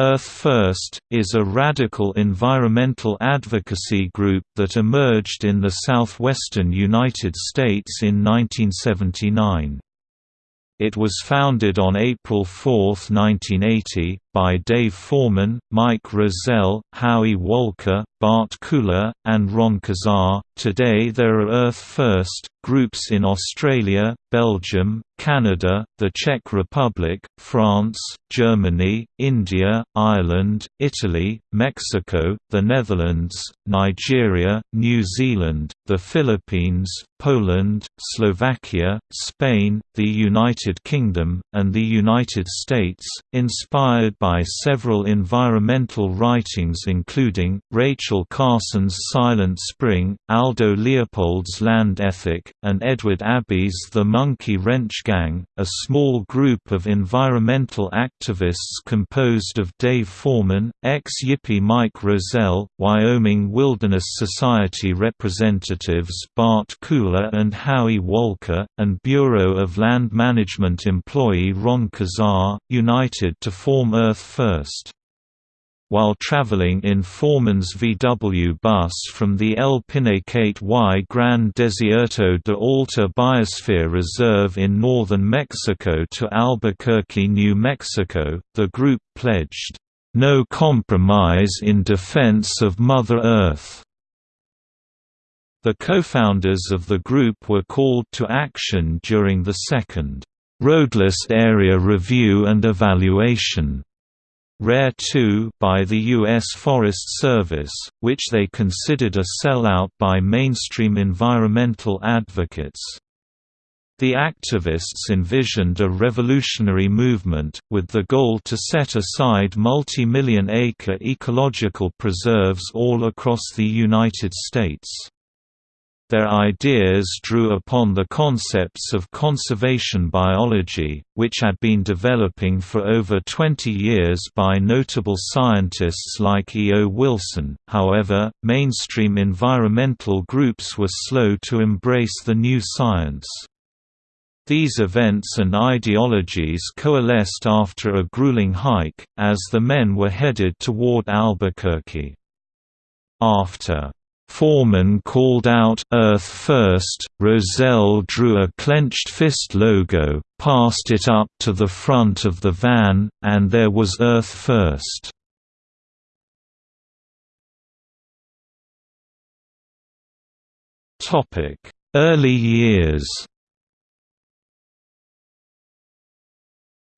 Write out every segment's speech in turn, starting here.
Earth First, is a radical environmental advocacy group that emerged in the southwestern United States in 1979. It was founded on April 4, 1980, by Dave Foreman, Mike Roselle, Howie Wolke, Bart Koehler, and Ron Kezar. Today there are Earth First groups in Australia, Belgium, Canada, the Czech Republic, France, Germany, India, Ireland, Italy, Mexico, the Netherlands, Nigeria, New Zealand, the Philippines, Poland, Slovakia, Spain, the United Kingdom, and the United States, inspired by several environmental writings including, Rachel Carson's Silent Spring, Aldo Leopold's Land Ethic, and Edward Abbey's The Monkey Wrench Gang, a small group of environmental activists composed of Dave Foreman, ex-Yippie Mike Roselle, Wyoming Wilderness Society representatives Bart Koehler and Howie Wolke, and Bureau of Land Management employee Ron Kezar, united to form Earth First. While traveling in Foreman's VW bus from the El Pinacate y Gran Desierto de Altar Biosphere Reserve in northern Mexico to Albuquerque, New Mexico, the group pledged, "...no compromise in defense of Mother Earth." The co-founders of the group were called to action during the second, "...roadless area review and evaluation." Rare 2 by the U.S. Forest Service, which they considered a sellout by mainstream environmental advocates. The activists envisioned a revolutionary movement, with the goal to set aside multi-million acre ecological preserves all across the United States. Their ideas drew upon the concepts of conservation biology, which had been developing for over 20 years by notable scientists like E. O. Wilson. However, mainstream environmental groups were slow to embrace the new science. These events and ideologies coalesced after a grueling hike, as the men were headed toward Albuquerque. After Foreman called out Earth First, Roselle drew a clenched fist logo, passed it up to the front of the van, and there was Earth First. Early years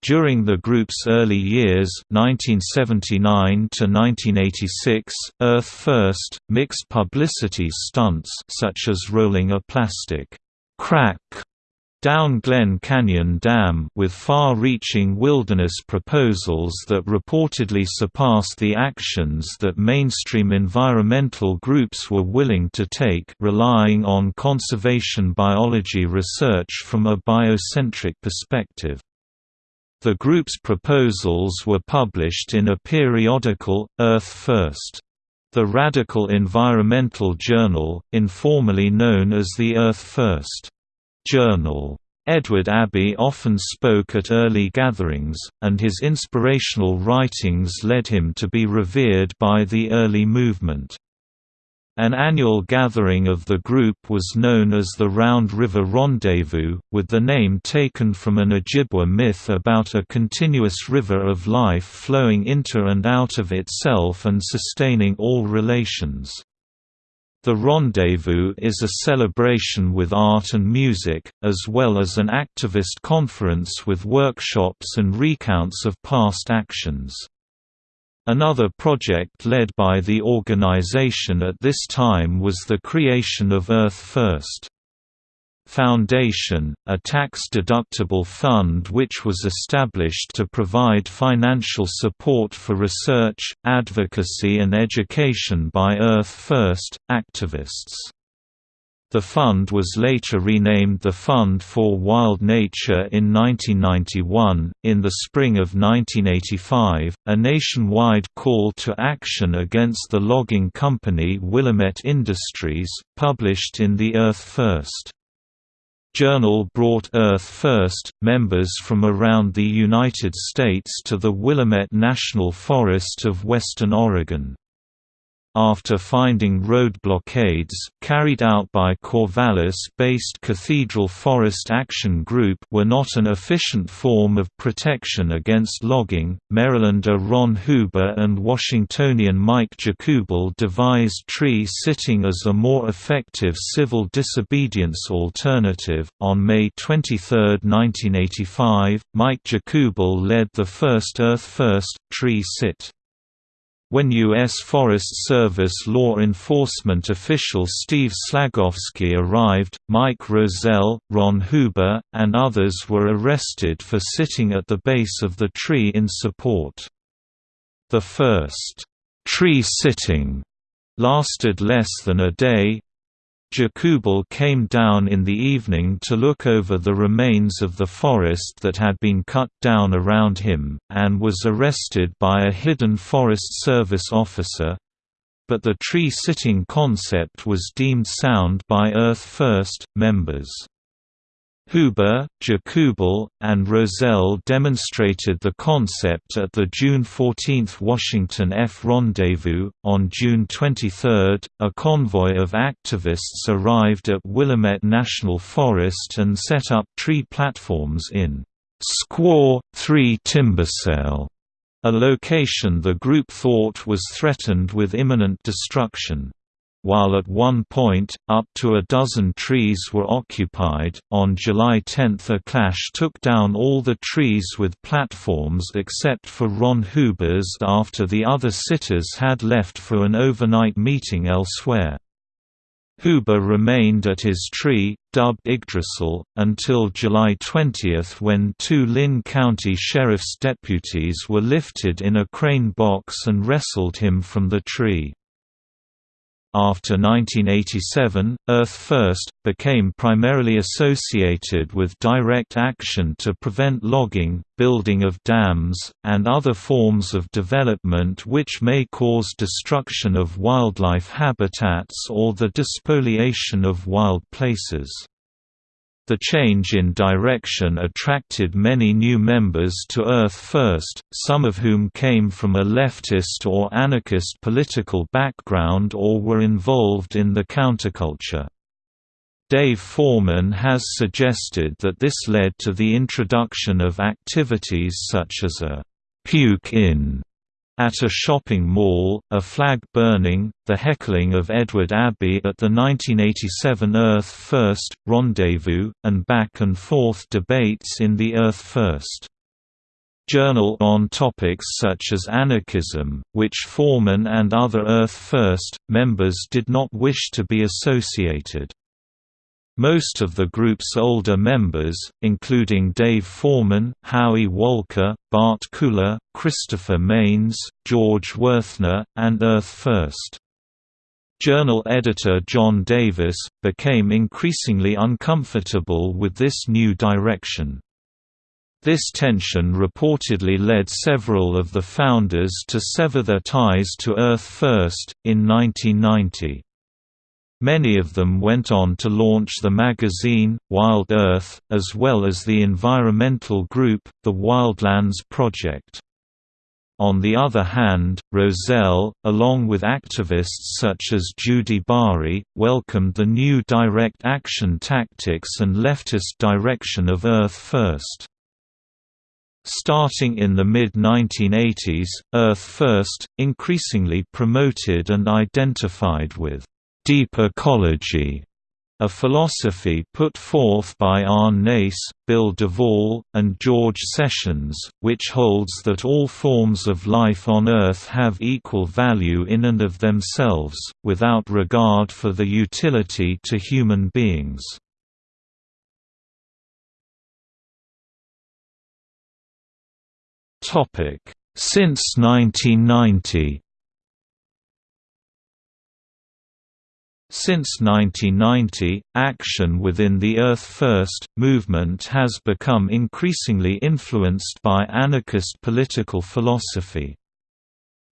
During the group's early years 1979 to 1986, Earth First, mixed publicity stunts such as rolling a plastic crack down Glen Canyon Dam with far-reaching wilderness proposals that reportedly surpassed the actions that mainstream environmental groups were willing to take relying on conservation biology research from a biocentric perspective. The group's proposals were published in a periodical, Earth First. The Radical Environmental Journal, informally known as the Earth First Journal. Edward Abbey often spoke at early gatherings, and his inspirational writings led him to be revered by the early movement. An annual gathering of the group was known as the Round River Rendezvous, with the name taken from an Ojibwa myth about a continuous river of life flowing into and out of itself and sustaining all relations. The Rendezvous is a celebration with art and music, as well as an activist conference with workshops and recounts of past actions. Another project led by the organization at this time was the creation of Earth First. Foundation, a tax-deductible fund which was established to provide financial support for research, advocacy and education by Earth First, activists. The fund was later renamed the Fund for Wild Nature in 1991. In the spring of 1985, a nationwide call to action against the logging company Willamette Industries, published in the Earth First. Journal brought Earth First, members from around the United States to the Willamette National Forest of western Oregon after finding road blockades carried out by Corvallis-based Cathedral Forest Action Group were not an efficient form of protection against logging, Marylander Ron Huber and Washingtonian Mike Jakubal devised tree sitting as a more effective civil disobedience alternative. On May 23, 1985, Mike Jakubal led the first Earth First tree sit. When U.S. Forest Service law enforcement official Steve Slagofsky arrived, Mike Roselle, Ron Huber, and others were arrested for sitting at the base of the tree in support. The first tree sitting lasted less than a day, Jakubal came down in the evening to look over the remains of the forest that had been cut down around him, and was arrested by a hidden Forest Service officer. But the tree-sitting concept was deemed sound by Earth First members. Huber, Jakubal, and Roselle demonstrated the concept at the June 14 Washington F Rendezvous. On June 23, a convoy of activists arrived at Willamette National Forest and set up tree platforms in Squaw 3 Timbersale, a location the group thought was threatened with imminent destruction. While at one point, up to a dozen trees were occupied, on July 10 a clash took down all the trees with platforms except for Ron Huber's after the other sitters had left for an overnight meeting elsewhere. Huber remained at his tree, dubbed Yggdrasil, until July 20 when two Linn County Sheriff's deputies were lifted in a crane box and wrestled him from the tree. After 1987, Earth First, became primarily associated with direct action to prevent logging, building of dams, and other forms of development which may cause destruction of wildlife habitats or the despoliation of wild places. The change in direction attracted many new members to Earth First, some of whom came from a leftist or anarchist political background or were involved in the counterculture. Dave Foreman has suggested that this led to the introduction of activities such as a puke-in at a shopping mall, a flag burning, the heckling of Edward Abbey at the 1987 Earth First, Rendezvous, and back-and-forth debates in the Earth First Journal on topics such as anarchism, which Foreman and other Earth First, members did not wish to be associated. Most of the group's older members, including Dave Foreman, Howie Wolke, Bart Koehler, Christopher Manes, George Wuerthner, and Earth First. Journal editor John Davis, became increasingly uncomfortable with this new direction. This tension reportedly led several of the founders to sever their ties to Earth First, in 1990. Many of them went on to launch the magazine, Wild Earth, as well as the environmental group, the Wildlands Project. On the other hand, Roselle, along with activists such as Judy Bari, welcomed the new direct action tactics and leftist direction of Earth First. Starting in the mid-1980s, Earth First, increasingly promoted and identified with deep ecology, a philosophy put forth by Arne Naess, Bill Devall, and George Sessions, which holds that all forms of life on Earth have equal value in and of themselves, without regard for the utility to human beings. Since 1990 Since 1990, action within the Earth First movement has become increasingly influenced by anarchist political philosophy.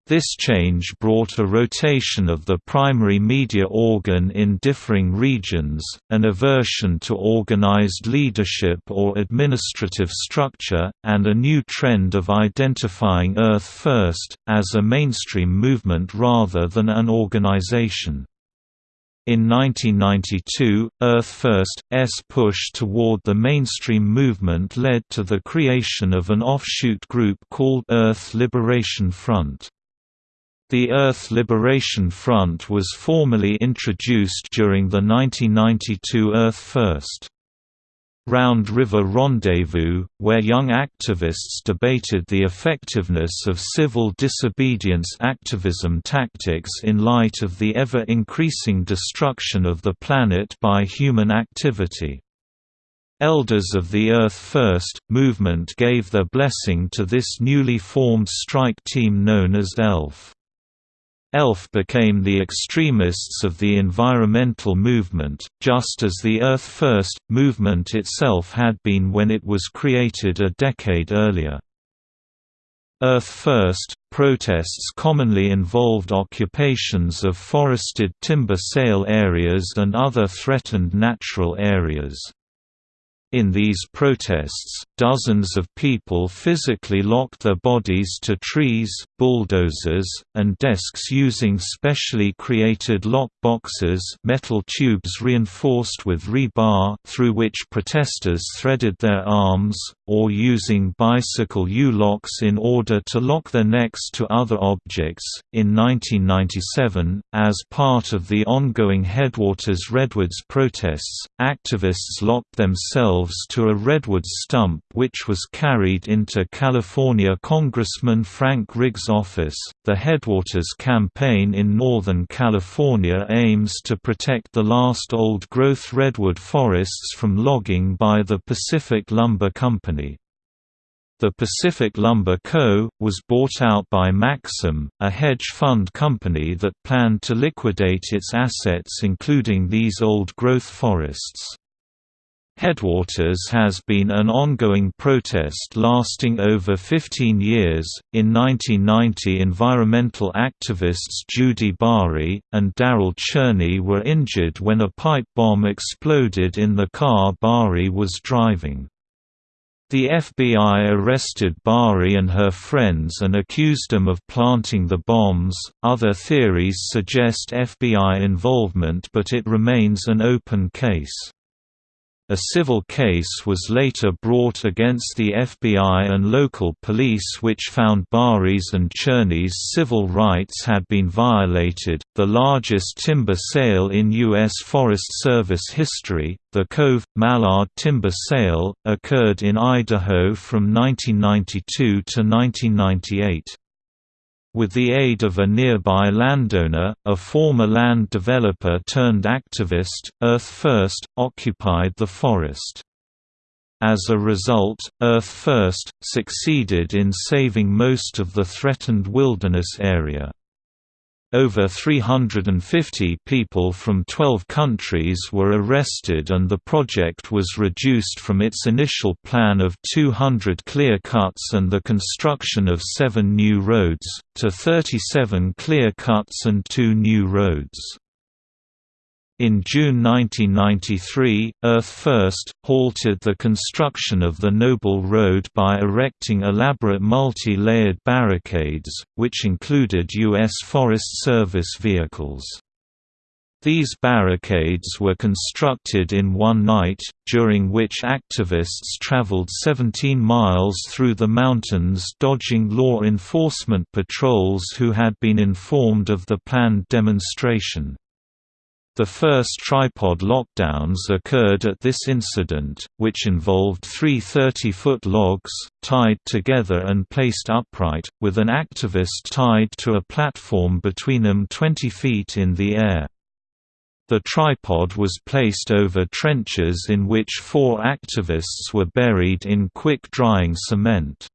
This change brought a rotation of the primary media organ in differing regions, an aversion to organized leadership or administrative structure, and a new trend of identifying Earth First, as a mainstream movement rather than an organization. In 1992, Earth First's push toward the mainstream movement led to the creation of an offshoot group called Earth Liberation Front. The Earth Liberation Front was formally introduced during the 1992 Earth First. Round River Rendezvous, where young activists debated the effectiveness of civil disobedience activism tactics in light of the ever-increasing destruction of the planet by human activity. Elders of the Earth First movement gave their blessing to this newly formed strike team known as ELF. ELF became the extremists of the environmental movement, just as the Earth First movement itself had been when it was created a decade earlier. Earth First protests commonly involved occupations of forested timber sale areas and other threatened natural areas. In these protests, dozens of people physically locked their bodies to trees, bulldozers, and desks using specially created lock boxes metal tubes reinforced with rebar through which protesters threaded their arms, or using bicycle U-locks in order to lock their necks to other objects. In 1997, as part of the ongoing Headwaters Redwoods protests, activists locked themselves to a redwood stump which was carried into California Congressman Frank Riggs' office. The Headwaters campaign in Northern California aims to protect the last old growth redwood forests from logging by the Pacific Lumber Company. The Pacific Lumber Co. was bought out by Maxxam, a hedge fund company that planned to liquidate its assets including these old-growth forests. Headwaters has been an ongoing protest lasting over 15 years. In 1990, environmental activists Judy Bari and Darryl Cherney were injured when a pipe bomb exploded in the car Bari was driving. The FBI arrested Bari and her friends and accused them of planting the bombs. Other theories suggest FBI involvement, but it remains an open case. A civil case was later brought against the FBI and local police which found Bari's and Cherney's civil rights had been violated. The largest timber sale in U.S. Forest Service history, the Cove Mallard timber sale, occurred in Idaho from 1992 to 1998. With the aid of a nearby landowner, a former land developer turned activist, Earth First, occupied the forest. As a result, Earth First, succeeded in saving most of the threatened wilderness area. Over 350 people from 12 countries were arrested and the project was reduced from its initial plan of 200 clear cuts and the construction of seven new roads, to 37 clear cuts and two new roads. In June 1993, Earth First, halted the construction of the Noble Road by erecting elaborate multi-layered barricades, which included U.S. Forest Service vehicles. These barricades were constructed in one night, during which activists traveled 17 miles through the mountains dodging law enforcement patrols who had been informed of the planned demonstration. The first tripod lockdowns occurred at this incident, which involved three 30-foot logs, tied together and placed upright, with an activist tied to a platform between them 20 feet in the air. The tripod was placed over trenches in which four activists were buried in quick-drying cement.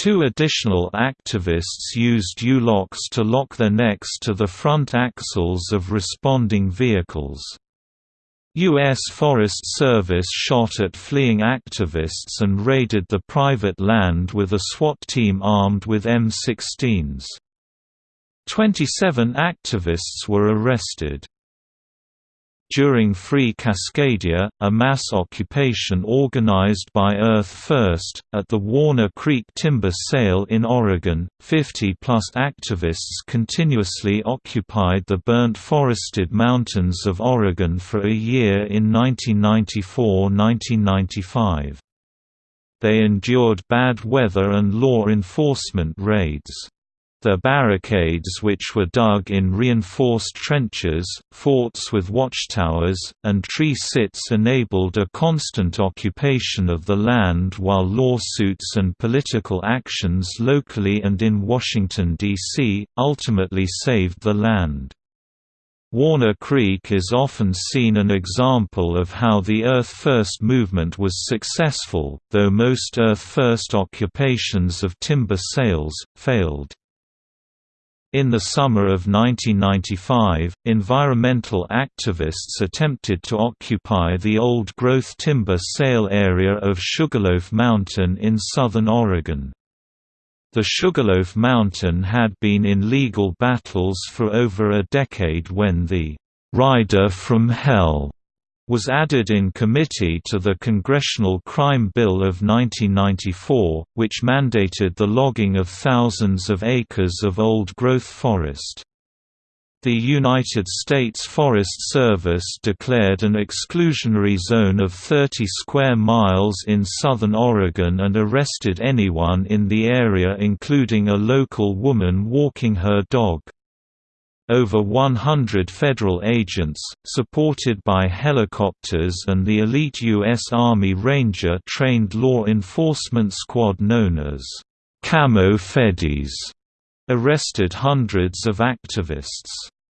Two additional activists used U-locks to lock their necks to the front axles of responding vehicles. U.S. Forest Service shot at fleeing activists and raided the private land with a SWAT team armed with M16s. Twenty-seven activists were arrested. During Free Cascadia, a mass occupation organized by Earth First, at the Warner Creek timber sale in Oregon, 50-plus activists continuously occupied the burnt forested mountains of Oregon for a year in 1994–1995. They endured bad weather and law enforcement raids. The barricades which were dug in reinforced trenches, forts with watchtowers, and tree sits enabled a constant occupation of the land while lawsuits and political actions locally and in Washington, D.C., ultimately saved the land. Warner Creek is often seen an example of how the Earth First movement was successful, though most Earth First occupations of timber sales, failed. In the summer of 1995, environmental activists attempted to occupy the old-growth timber sale area of Sugarloaf Mountain in southern Oregon. The Sugarloaf Mountain had been in legal battles for over a decade when the "'Rider from Hell' was added in committee to the Congressional Crime Bill of 1994, which mandated the logging of thousands of acres of old-growth forest. The United States Forest Service declared an exclusionary zone of 30 square miles in southern Oregon and arrested anyone in the area including a local woman walking her dog. Over 100 federal agents, supported by helicopters and the elite U.S. Army Ranger-trained law enforcement squad known as Camo Feddies, arrested hundreds of activists.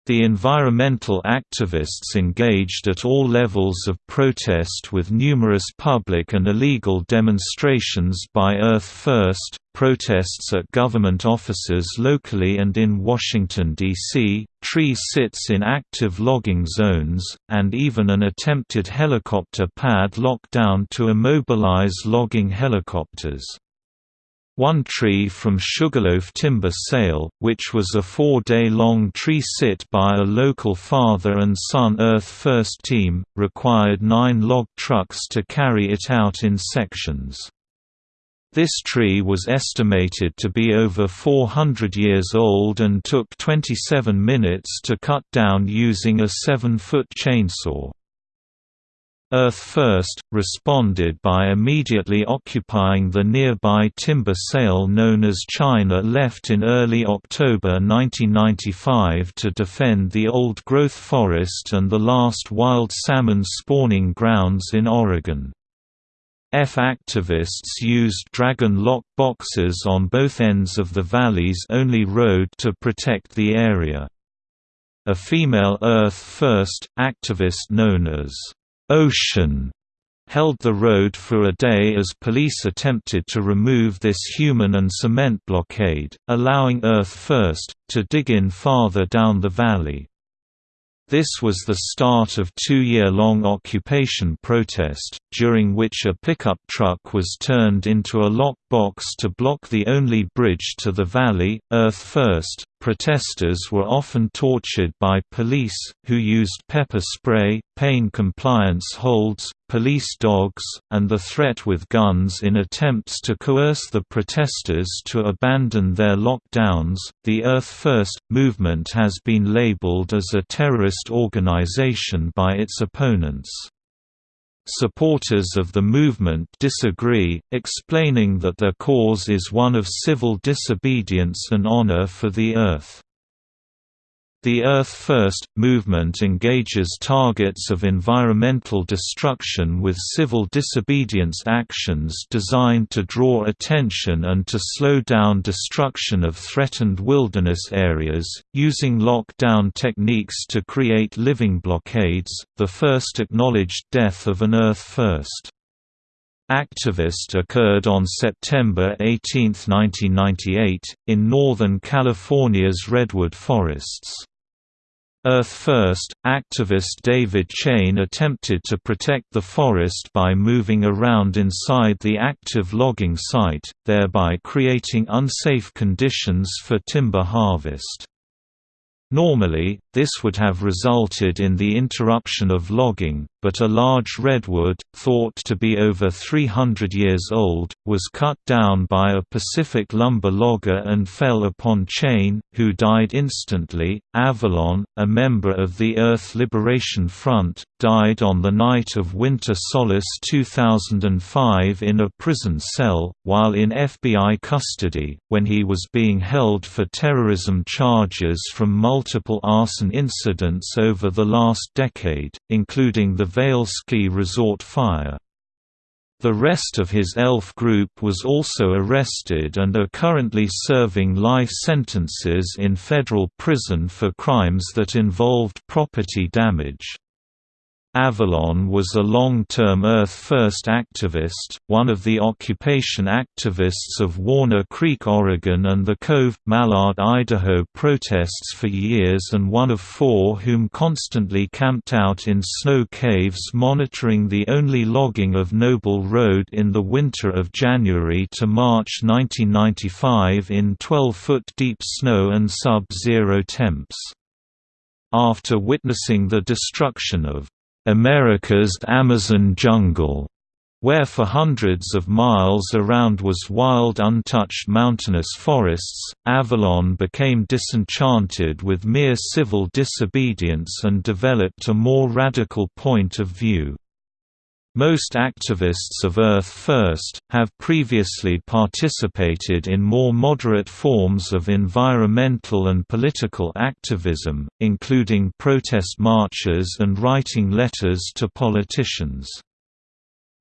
The environmental activists engaged at all levels of protest with numerous public and illegal demonstrations by Earth First, protests at government offices locally and in Washington, D.C., tree sits in active logging zones, and even an attempted helicopter pad lockdown to immobilize logging helicopters. One tree from Sugarloaf Timber Sale, which was a four-day-long tree sit by a local father and son Earth First team, required nine log trucks to carry it out in sections. This tree was estimated to be over 400 years old and took 27 minutes to cut down using a 7-foot chainsaw. Earth First, responded by immediately occupying the nearby timber sale known as China left in early October 1995 to defend the old-growth forest and the last wild salmon spawning grounds in Oregon. F activists used dragon lock boxes on both ends of the valley's only road to protect the area. A female Earth First, activist known as Ocean held the road for a day as police attempted to remove this human and cement blockade, allowing Earth First, to dig in farther down the valley. This was the start of two-year-long occupation protest, during which a pickup truck was turned into a lock box to block the only bridge to the valley, Earth First. Protesters were often tortured by police, who used pepper spray, pain compliance holds, police dogs, and the threat with guns in attempts to coerce the protesters to abandon their lockdowns. The Earth First movement has been labeled as a terrorist organization by its opponents. Supporters of the movement disagree, explaining that their cause is one of civil disobedience and honor for the earth. The Earth First movement engages targets of environmental destruction with civil disobedience actions designed to draw attention and to slow down destruction of threatened wilderness areas, using lockdown techniques to create living blockades, the first acknowledged death of an Earth First. Activist occurred on September 18, 1998, in Northern California's redwood forests. Earth First, activist David Chain attempted to protect the forest by moving around inside the active logging site, thereby creating unsafe conditions for timber harvest. Normally, this would have resulted in the interruption of logging, but a large redwood, thought to be over 300 years old, was cut down by a Pacific lumber logger and fell upon Chain, who died instantly. Avalon, a member of the Earth Liberation Front, died on the night of Winter Solace 2005 in a prison cell, while in FBI custody, when he was being held for terrorism charges from multiple multiple arson incidents over the last decade, including the Vail Ski Resort fire. The rest of his ELF group was also arrested and are currently serving life sentences in federal prison for crimes that involved property damage. Avalon was a long-term Earth First activist, one of the occupation activists of Warner Creek, Oregon and the Cove, Mallard, Idaho protests for years and one of four whom constantly camped out in snow caves monitoring the only logging of Noble Road in the winter of January to March 1995 in 12-foot deep snow and sub-zero temps. After witnessing the destruction of America's Amazon jungle, where for hundreds of miles around was wild untouched mountainous forests, Avalon became disenchanted with mere civil disobedience and developed a more radical point of view. Most activists of Earth First, have previously participated in more moderate forms of environmental and political activism, including protest marches and writing letters to politicians.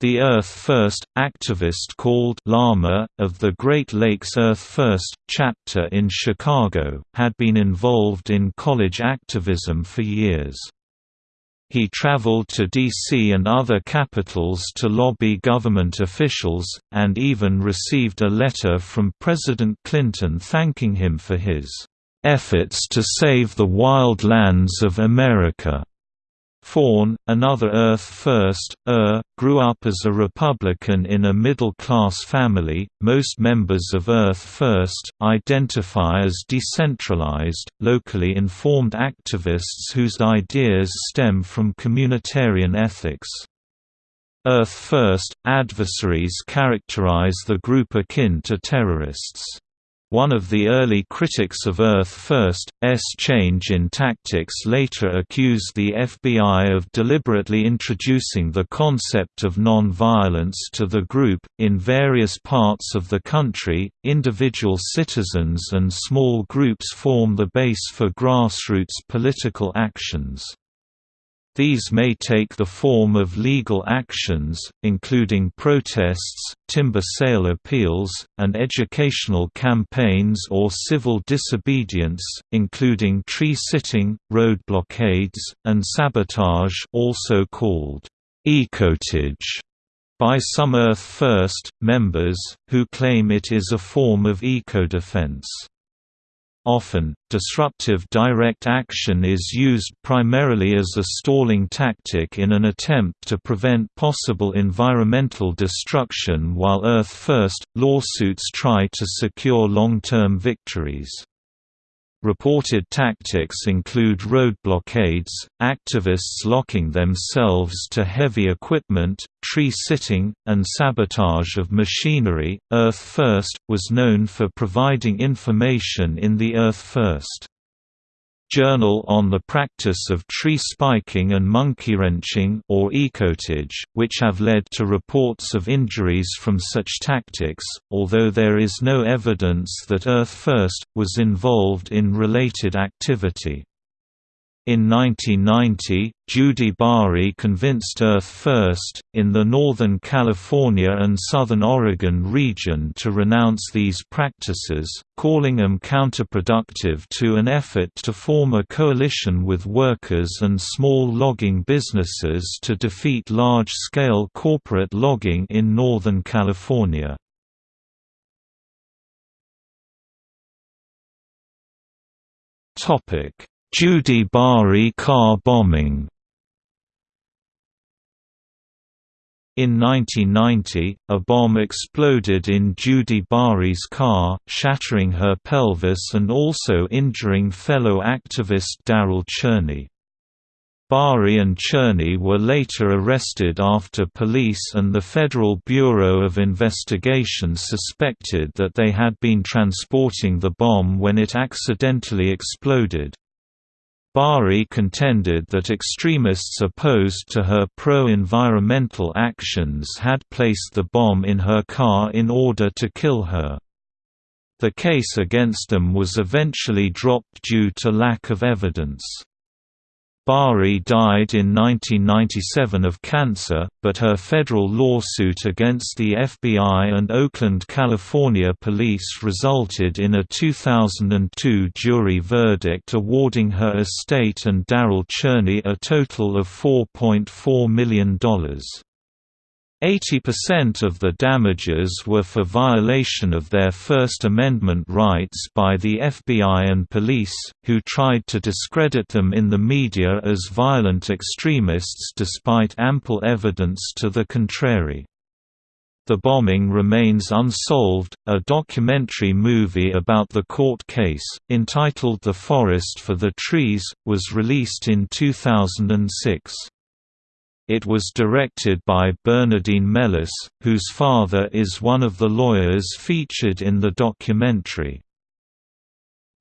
The Earth First, activist called Lama, of the Great Lakes Earth First chapter in Chicago, had been involved in college activism for years. He traveled to D.C. and other capitals to lobby government officials, and even received a letter from President Clinton thanking him for his efforts to save the wild lands of America. Fawn, another Earth First, ER, grew up as a Republican in a middle class family. Most members of Earth First identify as decentralized, locally informed activists whose ideas stem from communitarian ethics. Earth First adversaries characterize the group akin to terrorists. One of the early critics of Earth First, S. change in tactics later accused the FBI of deliberately introducing the concept of nonviolence to the group. In various parts of the country, individual citizens and small groups form the base for grassroots political actions. These may take the form of legal actions, including protests, timber sale appeals, and educational campaigns or civil disobedience, including tree sitting, road blockades, and sabotage also called ecotage by some Earth First members, who claim it is a form of eco-defense. Often, disruptive direct action is used primarily as a stalling tactic in an attempt to prevent possible environmental destruction while Earth First! lawsuits try to secure long-term victories. Reported tactics include road blockades, activists locking themselves to heavy equipment, tree sitting, and sabotage of machinery. Earth First was known for providing information in the Earth First Journal on the Practice of Tree Spiking and Monkey Wrenching or ecotage, which have led to reports of injuries from such tactics, although there is no evidence that Earth First, was involved in related activity. In 1990, Judy Bari convinced Earth First, in the Northern California and Southern Oregon region to renounce these practices, calling them counterproductive to an effort to form a coalition with workers and small logging businesses to defeat large-scale corporate logging in Northern California. Topic Judy Bari car bombing In 1990, a bomb exploded in Judy Bari's car, shattering her pelvis and also injuring fellow activist Darryl Cherney. Bari and Cherney were later arrested after police and the Federal Bureau of Investigation suspected that they had been transporting the bomb when it accidentally exploded. Bari contended that extremists opposed to her pro-environmental actions had placed the bomb in her car in order to kill her. The case against them was eventually dropped due to lack of evidence. Bari died in 1997 of cancer, but her federal lawsuit against the FBI and Oakland, California police resulted in a 2002 jury verdict awarding her estate and Darryl Cherney a total of $4.4 million. 80% of the damages were for violation of their First Amendment rights by the FBI and police, who tried to discredit them in the media as violent extremists despite ample evidence to the contrary. The Bombing Remains Unsolved, a documentary movie about the court case, entitled The Forest for the Trees, was released in 2006. It was directed by Bernardine Mellis, whose father is one of the lawyers featured in the documentary.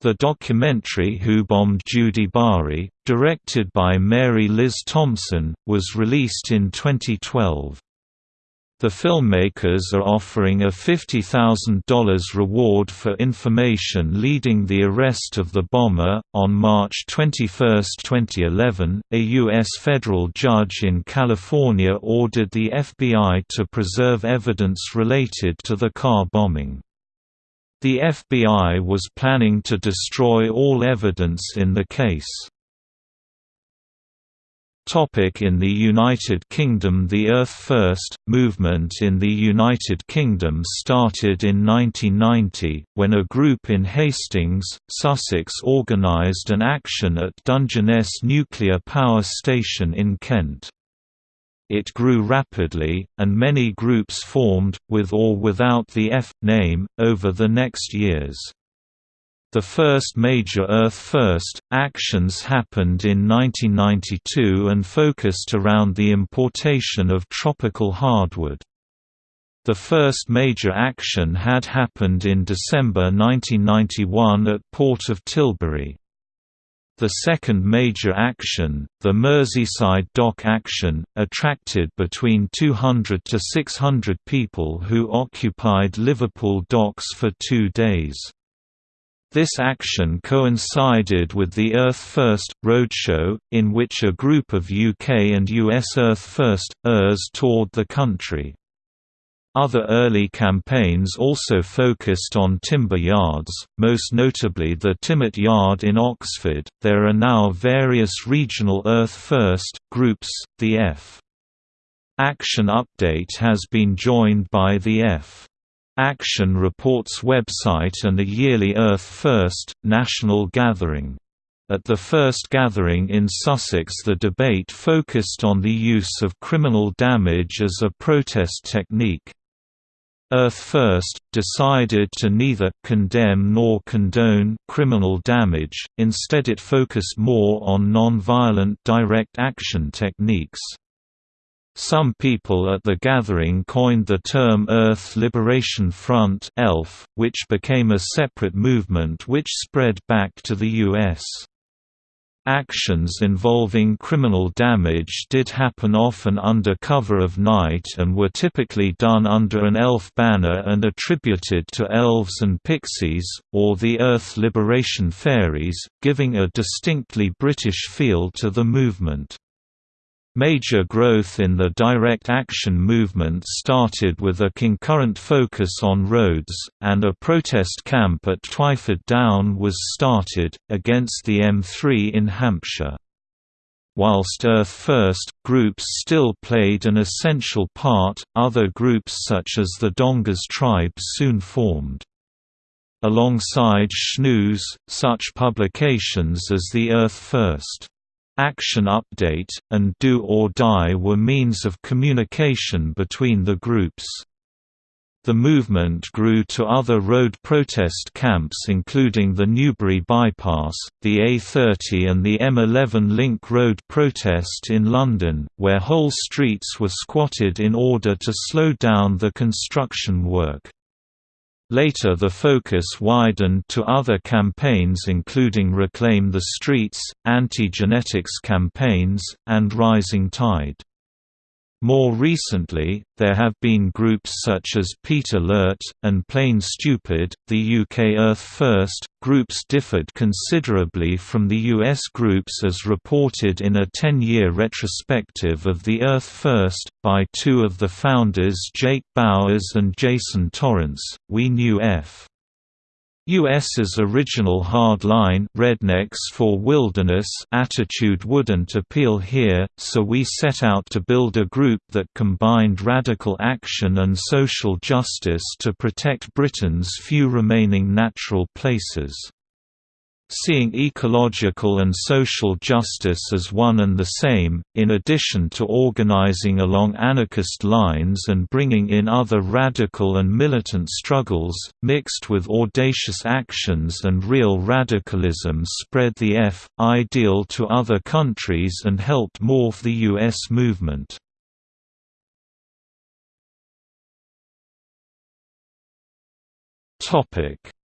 The documentary Who Bombed Judy Bari, directed by Mary Liz Thompson, was released in 2012. The filmmakers are offering a $50,000 reward for information leading the arrest of the bomber. On March 21, 2011, a U.S. federal judge in California ordered the FBI to preserve evidence related to the car bombing. The FBI was planning to destroy all evidence in the case. In the United Kingdom The Earth First movement in the United Kingdom started in 1990, when a group in Hastings, Sussex organised an action at Dungeness Nuclear Power Station in Kent. It grew rapidly, and many groups formed, with or without the F name, over the next years. The first major Earth First! actions happened in 1992 and focused around the importation of tropical hardwood. The first major action had happened in December 1991 at Port of Tilbury. The second major action, the Merseyside Dock action, attracted between 200 to 600 people who occupied Liverpool docks for two days. This action coincided with the Earth First! roadshow, in which a group of UK and US Earth First! ers toured the country. Other early campaigns also focused on timber yards, most notably the Timbmet Yard in Oxford. There are now various regional Earth First! groups, the F. Action Update has been joined by the F. Action Reports website and a yearly Earth First! national gathering. At the first gathering in Sussex the debate focused on the use of criminal damage as a protest technique. Earth First! decided to neither condemn nor condone criminal damage, instead it focused more on non-violent direct action techniques. Some people at the gathering coined the term Earth Liberation Front ELF, which became a separate movement which spread back to the U.S. Actions involving criminal damage did happen often under cover of night and were typically done under an elf banner and attributed to elves and pixies, or the Earth Liberation Fairies, giving a distinctly British feel to the movement. Major growth in the direct action movement started with a concurrent focus on roads, and a protest camp at Twyford Down was started, against the M3 in Hampshire. Whilst Earth First! groups still played an essential part, other groups such as the Dongas tribe soon formed. Alongside SchNEWS, such publications as the Earth First! Action Update, and Do or Die were means of communication between the groups. The movement grew to other road protest camps including the Newbury Bypass, the A30 and the M11 Link Road protest in London, where whole streets were squatted in order to slow down the construction work. Later the focus widened to other campaigns including Reclaim the Streets, anti-genetics campaigns, and Rising Tide. More recently, there have been groups such as Peat Alert, and Plane Stupid. The UK Earth First groups differed considerably from the US groups as reported in a 10 year retrospective of the Earth First, by two of the founders Jake Bowers and Jason Torrance. We knew F. US's original hard-line rednecks for wilderness attitude wouldn't appeal here, so we set out to build a group that combined radical action and social justice to protect Britain's few remaining natural places. Seeing ecological and social justice as one and the same, in addition to organizing along anarchist lines and bringing in other radical and militant struggles, mixed with audacious actions and real radicalism spread the F. ideal to other countries and helped morph the U.S. movement.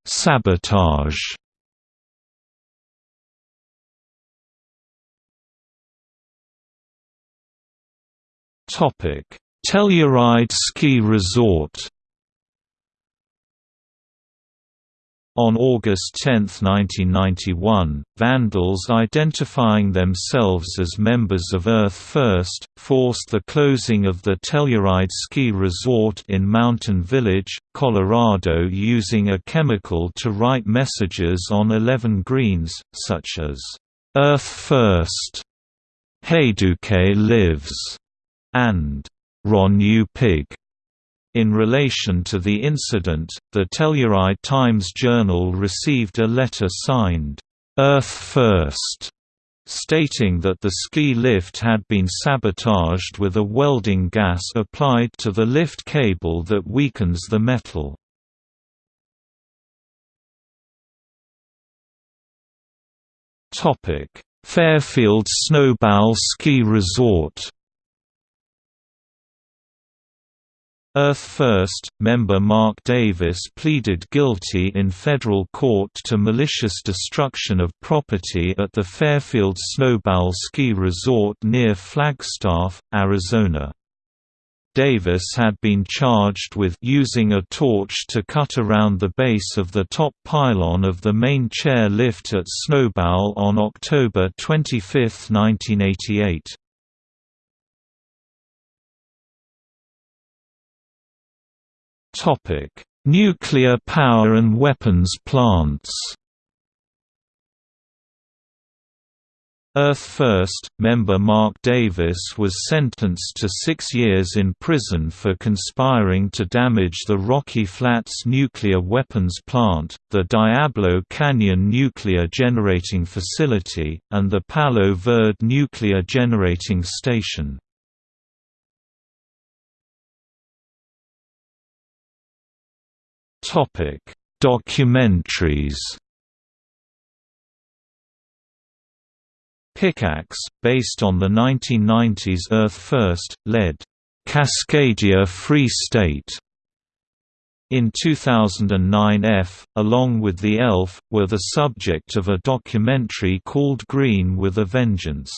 Sabotage Topic: Telluride Ski Resort. On August 10, 1991, vandals identifying themselves as members of Earth First, forced the closing of the Telluride Ski Resort in Mountain Village, Colorado using a chemical to write messages on 11 greens, such as, "'Earth First'", "'Hayduke Lives' and Ron You Pig. In relation to the incident, the Telluride Times-Journal received a letter signed, "'Earth First' stating that the ski lift had been sabotaged with a welding gas applied to the lift cable that weakens the metal. Fairfield Snowbowl Ski Resort Earth First, member Mark Davis pleaded guilty in federal court to malicious destruction of property at the Fairfield Snowbowl Ski Resort near Flagstaff, Arizona. Davis had been charged with using a torch to cut around the base of the top pylon of the main chair lift at Snowbowl on October 25, 1988. Topic: Nuclear power and weapons plants. Earth First, member Mark Davis was sentenced to six years in prison for conspiring to damage the Rocky Flats nuclear weapons plant, the Diablo Canyon Nuclear Generating Facility, and the Palo Verde Nuclear Generating Station. Topic: Documentaries. Pickaxe, based on the 1990s Earth First, led Cascadia Free State. In 2009 F, along with The Elf, were the subject of a documentary called Green with a Vengeance.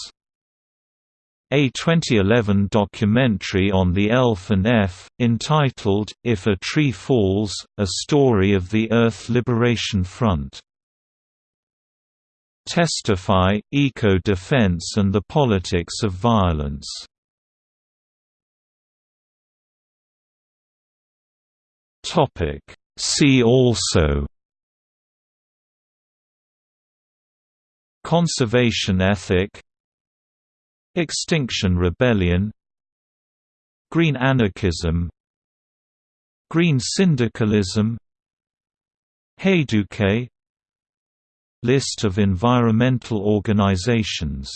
A 2011 documentary on the Elf and F, entitled, If a Tree Falls, A Story of the Earth Liberation Front. Testify, Eco-Defense and the Politics of Violence. See also Conservation ethic Extinction Rebellion Green anarchism Green syndicalism Hayduke List of environmental organizations